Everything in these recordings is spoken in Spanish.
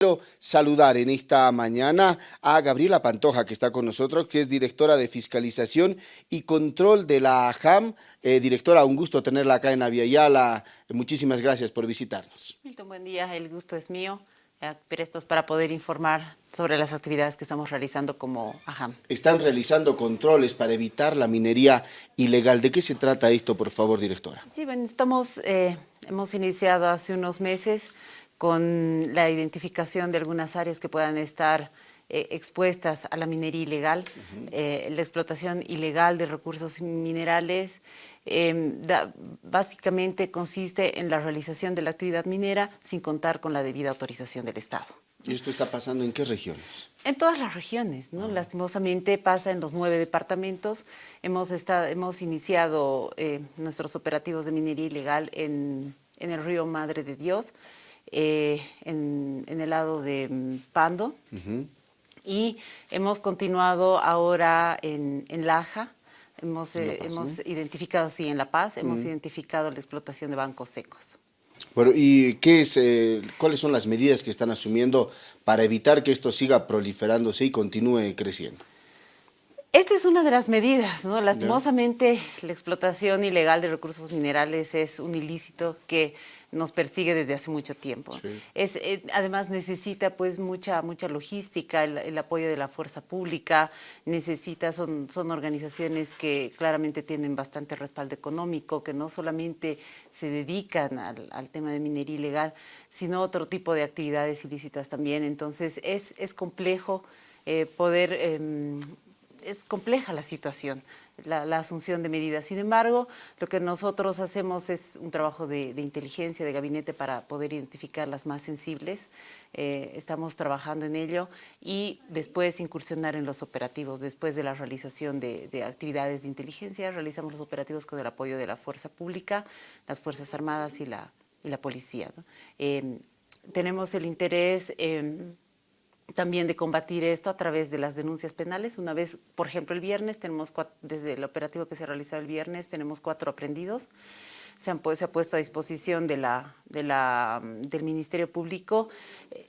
Quiero saludar en esta mañana a Gabriela Pantoja, que está con nosotros, que es directora de Fiscalización y Control de la AJAM. Eh, directora, un gusto tenerla acá en Aviala. Muchísimas gracias por visitarnos. Milton, buen día. El gusto es mío. Eh, prestos para poder informar sobre las actividades que estamos realizando como AJAM. Están realizando controles para evitar la minería ilegal. ¿De qué se trata esto, por favor, directora? Sí, bueno, estamos, eh, hemos iniciado hace unos meses con la identificación de algunas áreas que puedan estar eh, expuestas a la minería ilegal, eh, la explotación ilegal de recursos minerales, em, básicamente consiste en la realización de la actividad minera sin contar con la debida autorización del Estado. ¿Y esto está pasando en qué regiones? En todas las regiones, ¿no? Lastimosamente pasa en los nueve departamentos. Hemos, estado, hemos iniciado eh, nuestros operativos de minería ilegal en, en el río Madre de Dios, eh, en, el lado de mm, Pando. Y hemos continuado ahora en, Laja, hemos, eh, hemos identificado, sí, en La Paz, hemos identificado la explotación de bancos secos. Bueno, ¿y qué es, eh, cuáles son las medidas que están asumiendo para evitar que esto siga proliferándose y continúe creciendo? Esta es una de las medidas, ¿no? Lastimosamente, la explotación ilegal de recursos minerales es un ilícito que nos persigue desde hace mucho tiempo. Es, eh, además necesita pues mucha, mucha logística, el, apoyo de la fuerza pública, necesita, son, son organizaciones que claramente tienen bastante respaldo económico, que no solamente se dedican al, tema de minería ilegal, sino otro tipo de actividades ilícitas también. Entonces es, es complejo eh, poder... Em, es compleja la situación, la, asunción de medidas. Sin embargo, lo que nosotros hacemos es un trabajo de, inteligencia, de gabinete para poder identificar las más sensibles. Eh, estamos trabajando en ello y después incursionar en los operativos. Después de la realización de, actividades de inteligencia, realizamos los operativos con el apoyo de la Fuerza Pública, las Fuerzas Armadas y la, y la Policía. Eh, tenemos el interés también de combatir esto a través de las denuncias penales. Una vez, por ejemplo, el viernes, tenemos desde el operativo que se realizó el viernes, tenemos cuatro aprendidos. Se, han, se ha puesto a disposición de la, de la, del Ministerio Público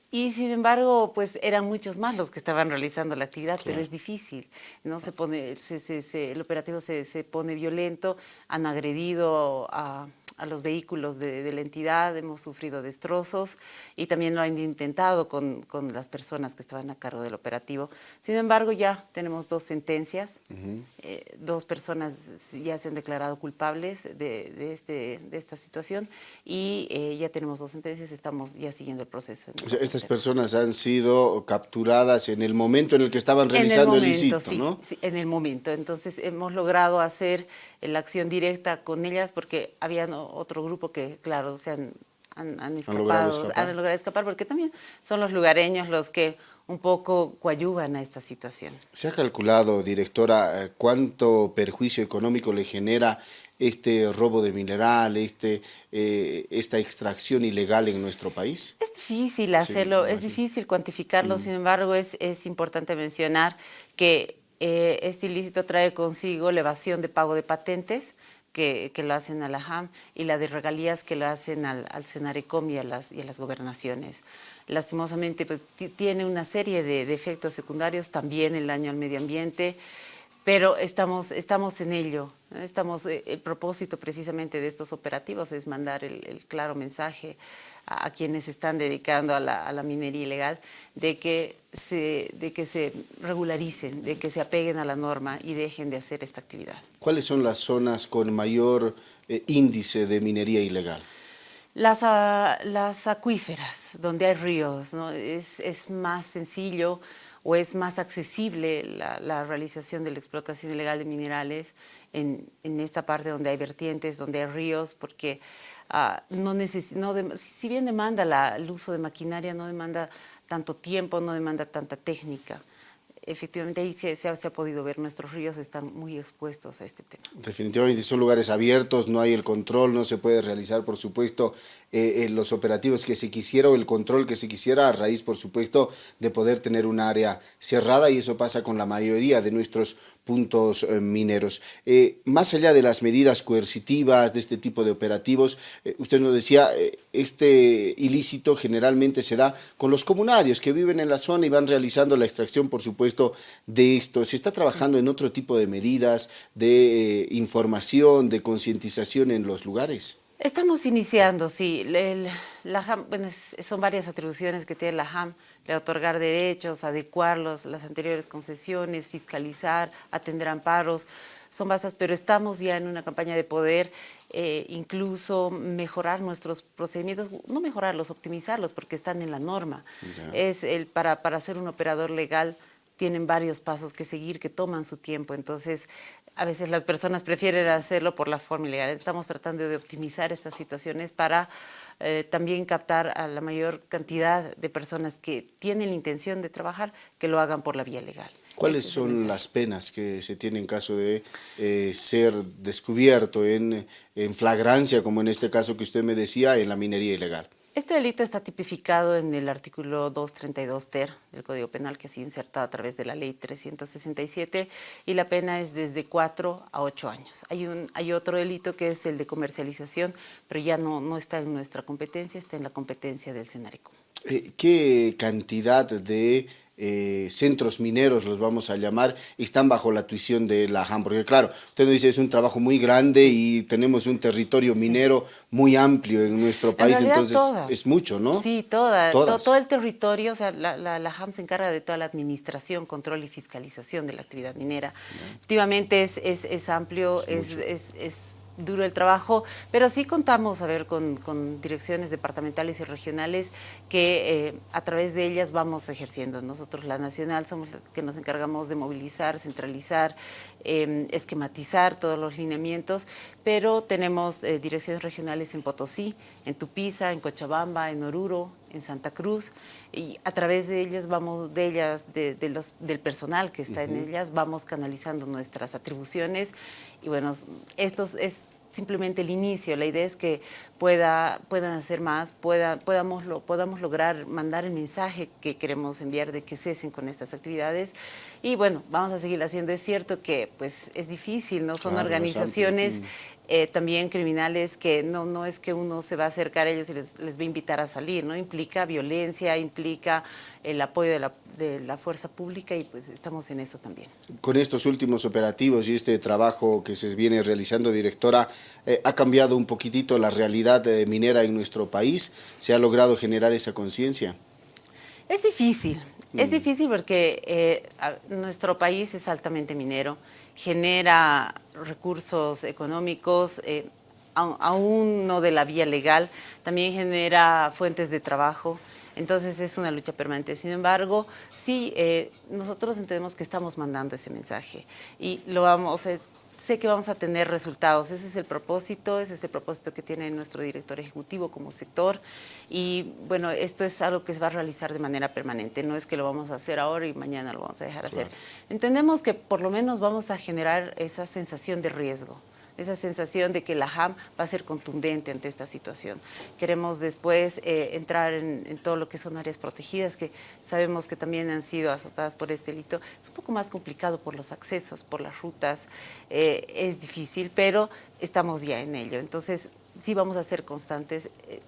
y sin embargo, pues eran muchos más los que estaban realizando la actividad, pero es difícil, ¿no? Se pone, se, el operativo se, se pone violento, han agredido a a los vehículos de, la entidad, hemos sufrido destrozos y también lo han intentado con, con, las personas que estaban a cargo del operativo. Sin embargo, ya tenemos dos sentencias, eh, dos personas ya se han declarado culpables de, de este, de esta situación y eh, ya tenemos dos sentencias, estamos ya siguiendo el proceso. O sea, estas personas han sido capturadas en el momento en el que estaban realizando el, ilícito, ¿no? Sí, en el momento. Entonces hemos logrado hacer la acción directa con ellas porque había otro grupo que, claro, se han, han, escapado, han logrado, escapar porque también son los lugareños los que un poco coadyuvan a esta situación. ¿Se ha calculado, directora, eh, cuánto perjuicio económico le genera este robo de mineral, este, eh, esta extracción ilegal en nuestro país? Es difícil hacerlo, es difícil cuantificarlo, mm. sin embargo es, es importante mencionar que eh, este ilícito trae consigo la evasión de pago de patentes, que, lo hacen a la HAM y la de regalías que lo hacen al, al y a, las, y a las gobernaciones. Lastimosamente pues, tiene una serie de, efectos secundarios, también el daño al medio ambiente, pero estamos, estamos en ello. Estamos, eh, el propósito precisamente de estos operativos es mandar el claro mensaje a, quienes están dedicando a la, minería ilegal, de que, se, de que se regularicen, de que se apeguen a la norma y dejen de hacer esta actividad. ¿Cuáles son las zonas con mayor eh, índice de minería ilegal? Las, ah, las acuíferas, donde hay ríos, ¿no? es, es más sencillo o es más accesible la, la, realización de la explotación ilegal de minerales en, esta parte donde hay vertientes, donde hay ríos, porque uh, no no si bien demanda la, el uso de maquinaria, no demanda tanto tiempo, no demanda tanta técnica efectivamente ahí se, ha, podido ver, nuestros ríos están muy expuestos a este tema. Definitivamente son lugares abiertos, no hay el control, no se puede realizar, por supuesto, eh, eh, los operativos que se quisiera o el control que se quisiera a raíz, por supuesto, de poder tener un área cerrada y eso pasa con la mayoría de nuestros puntos eh, mineros. Eh, más allá de las medidas coercitivas, de este tipo de operativos, eh, usted nos decía, este ilícito generalmente se da con los comunarios que viven en la zona y van realizando la extracción, por supuesto, de esto. ¿Se está trabajando en otro tipo de medidas, de información, de concientización en los lugares? Estamos iniciando, sí. la bueno, son varias atribuciones que tiene la HAM, de otorgar derechos, adecuarlos, las anteriores concesiones, fiscalizar, atender amparos, son vastas, pero estamos ya en una campaña de poder eh, incluso mejorar nuestros procedimientos, no mejorarlos, optimizarlos, porque están en la norma. Es el, para, para ser un operador legal tienen varios pasos que seguir, que toman su tiempo, entonces a veces las personas prefieren hacerlo por la forma ilegal. Estamos tratando de optimizar estas situaciones para eh, también captar a la mayor cantidad de personas que tienen la intención de trabajar, que lo hagan por la vía legal. ¿Cuáles son las penas que se tienen en caso de eh, ser descubierto en, en flagrancia, como en este caso que usted me decía, en la minería ilegal? Este delito está tipificado en el artículo 232 ter del Código Penal que ha sido insertado a través de la ley 367 y la pena es desde 4 a 8 años. Hay, un, hay otro delito que es el de comercialización, pero ya no, no está en nuestra competencia, está en la competencia del Senarico. Eh, ¿Qué cantidad de eh, centros mineros, los vamos a llamar, están bajo la tuición de la JAM, porque claro, usted nos dice es un trabajo muy grande y tenemos un territorio minero muy amplio en nuestro país, entonces es mucho, ¿no? Sí, toda, todo, el territorio, o sea, la, la, JAM se encarga de toda la administración, control y fiscalización de la actividad minera. Efectivamente es, es, es amplio, es, es duro el trabajo, pero sí contamos, a ver, con, direcciones departamentales y regionales que eh, a través de ellas vamos ejerciendo. Nosotros, la Nacional, somos los que nos encargamos de movilizar, centralizar, em, esquematizar todos los lineamientos, pero tenemos eh, direcciones regionales en Potosí, en Tupiza, en Cochabamba, en Oruro, en Santa Cruz, y a través de ellas vamos, de ellas, de, los, del personal que está en ellas, vamos canalizando nuestras atribuciones. Y bueno, esto es simplemente el inicio, la idea es que pueda, puedan hacer más, pueda, podamos, lo, podamos lograr mandar el mensaje que queremos enviar de que cesen con estas actividades. Y bueno, vamos a seguir haciendo. Es cierto que pues es difícil, ¿no? Son organizaciones eh, también criminales que no, no es que uno se va a acercar a ellos y les, les va a invitar a salir, ¿no? Implica violencia, implica el apoyo de la, de la, fuerza pública y pues estamos en eso también. Con estos últimos operativos y este trabajo que se viene realizando, directora, eh, ¿ha cambiado un poquitito la realidad eh, minera en nuestro país? ¿Se ha logrado generar esa conciencia? Es difícil, es mm. difícil porque nuestro país es altamente minero, genera recursos económicos, eh, aún no de la vía legal, también genera fuentes de trabajo, entonces es una lucha permanente. Sin embargo, sí, eh, nosotros entendemos que estamos mandando ese mensaje y lo vamos, eh, sé que vamos a tener resultados. Ese es el propósito, ese es el propósito que tiene nuestro director ejecutivo como sector. Y bueno, esto es algo que se va a realizar de manera permanente. No es que lo vamos a hacer ahora y mañana lo vamos a dejar hacer. Entendemos que por lo menos vamos a generar esa sensación de riesgo esa sensación de que la JAM va a ser contundente ante esta situación. Queremos después eh, entrar en, todo lo que son áreas protegidas, que sabemos que también han sido azotadas por este delito. Es un poco más complicado por los accesos, por las rutas, eh, es difícil, pero estamos ya en ello. Entonces, sí vamos a ser constantes. Eh,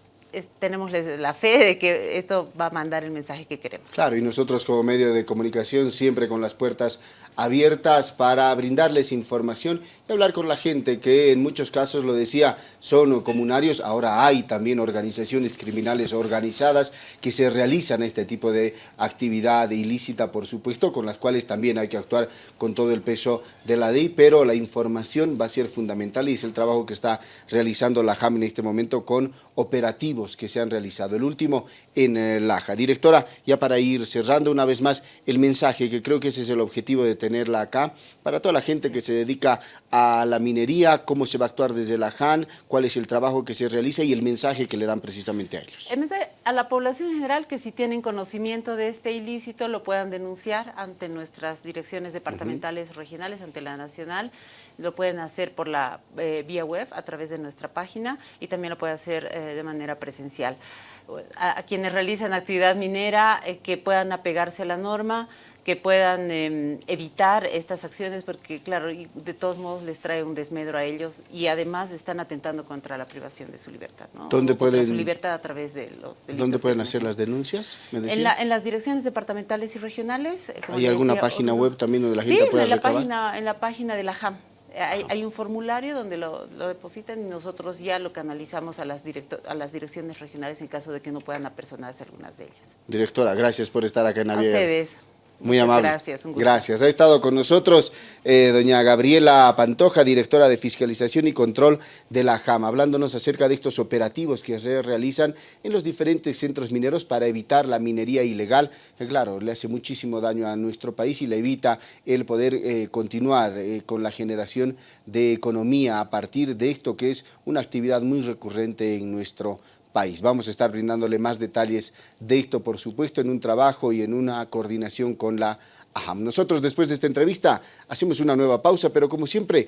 tenemos la fe de que esto va a mandar el mensaje que queremos. Claro, y nosotros como medio de comunicación siempre con las puertas abiertas para brindarles información y hablar con la gente que en muchos casos, lo decía, son comunarios, ahora hay también organizaciones criminales organizadas que se realizan este tipo de actividad ilícita, por supuesto, con las cuales también hay que actuar con todo el peso de la ley, pero la información va a ser fundamental y es el trabajo que está realizando la JAM en este momento con operativos que se han realizado. El último en eh, Laja. Directora, ya para ir cerrando una vez más el mensaje, que creo que ese es el objetivo de tenerla acá, para toda la gente que se dedica a la minería, cómo se va a actuar desde la JAN, cuál es el trabajo que se realiza y el mensaje que le dan precisamente a ellos. El mensaje a la población en general que si tienen conocimiento de este ilícito lo puedan denunciar ante nuestras direcciones departamentales regionales, ante la nacional, lo pueden hacer por la eh, vía web a través de nuestra página y también lo pueden hacer eh, de manera presencial. A, quienes realizan actividad minera eh, que puedan apegarse a la norma, que puedan em, evitar estas acciones porque, claro, de todos modos les trae un desmedro a ellos y además están atentando contra la privación de su libertad, ¿no? ¿Dónde pueden, su libertad a través de los ¿Dónde pueden hacer las denuncias? en, las direcciones departamentales y regionales. Eh, ¿Hay alguna página web también donde la gente pueda en la Página, en la página de la JAM. Hay, un formulario donde lo, depositan y nosotros ya lo canalizamos a las, a las direcciones regionales en caso de que no puedan apersonarse algunas de ellas. Directora, gracias por estar acá en Navidad. A ustedes. Muy amable. Gracias, un Gracias. Ha estado con nosotros eh, doña Gabriela Pantoja, directora de Fiscalización y Control de la JAM, hablándonos acerca de estos operativos que se realizan en los diferentes centros mineros para evitar la minería ilegal, que claro, le hace muchísimo daño a nuestro país y le evita el poder eh, continuar eh, con la generación de economía a partir de esto que es una actividad muy recurrente en nuestro país país. Vamos a estar brindándole más detalles de esto, por supuesto, en un trabajo y en una coordinación con la AHAM. Nosotros, después de esta entrevista, hacemos una nueva pausa, pero como siempre,